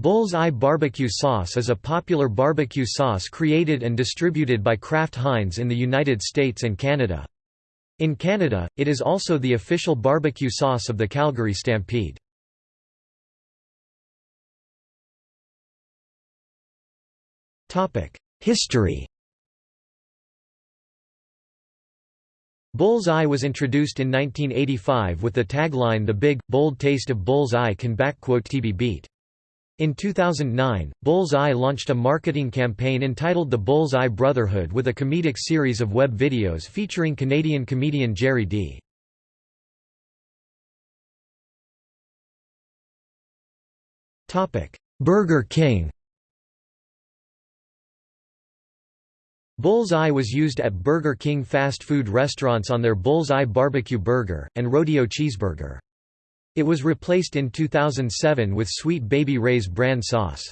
Bull's-Eye barbecue sauce is a popular barbecue sauce created and distributed by Kraft Heinz in the United States and Canada. In Canada, it is also the official barbecue sauce of the Calgary Stampede. History Bull's Eye was introduced in 1985 with the tagline The Big, Bold Taste of Bull's Eye Can Backquote TB Beat. In 2009, Bullseye launched a marketing campaign entitled The Bullseye Brotherhood with a comedic series of web videos featuring Canadian comedian Gerry Dee Burger King Bullseye was used at Burger King fast food restaurants on their Bullseye Barbecue Burger, and Rodeo Cheeseburger. It was replaced in 2007 with Sweet Baby Ray's brand sauce.